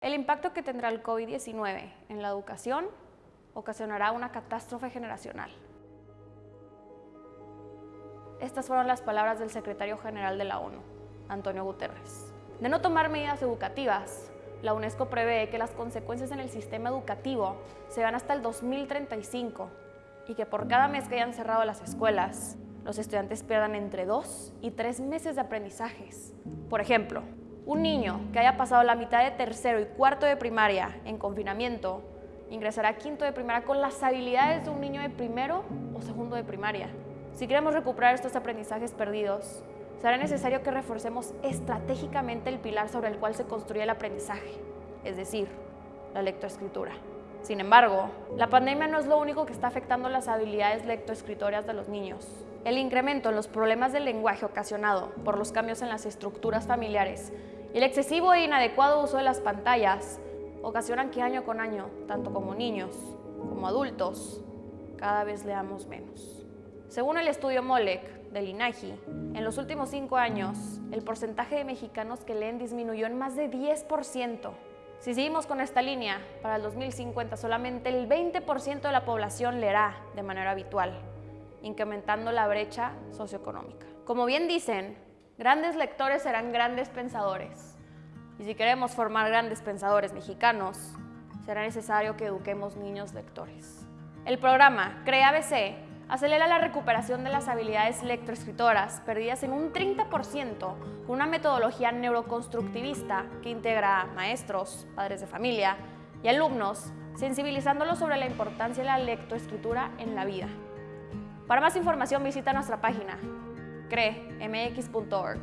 El impacto que tendrá el COVID-19 en la educación ocasionará una catástrofe generacional. Estas fueron las palabras del secretario general de la ONU, Antonio Guterres. De no tomar medidas educativas, la UNESCO prevé que las consecuencias en el sistema educativo se van hasta el 2035 y que por cada mes que hayan cerrado las escuelas, los estudiantes pierdan entre dos y tres meses de aprendizajes. Por ejemplo, un niño que haya pasado la mitad de tercero y cuarto de primaria en confinamiento ingresará a quinto de primaria con las habilidades de un niño de primero o segundo de primaria. Si queremos recuperar estos aprendizajes perdidos, será necesario que reforcemos estratégicamente el pilar sobre el cual se construye el aprendizaje, es decir, la lectoescritura. Sin embargo, la pandemia no es lo único que está afectando las habilidades lectoescritorias de los niños. El incremento en los problemas del lenguaje ocasionado por los cambios en las estructuras familiares el excesivo e inadecuado uso de las pantallas ocasionan que año con año, tanto como niños como adultos, cada vez leamos menos. Según el estudio MOLEC del INAGI, en los últimos cinco años, el porcentaje de mexicanos que leen disminuyó en más de 10%. Si seguimos con esta línea, para el 2050 solamente el 20% de la población leerá de manera habitual, incrementando la brecha socioeconómica. Como bien dicen, grandes lectores serán grandes pensadores. Y si queremos formar grandes pensadores mexicanos, será necesario que eduquemos niños lectores. El programa CREA ABC acelera la recuperación de las habilidades lectoescritoras perdidas en un 30% con una metodología neuroconstructivista que integra maestros, padres de familia y alumnos, sensibilizándolos sobre la importancia de la lectoescritura en la vida. Para más información visita nuestra página cremx.org.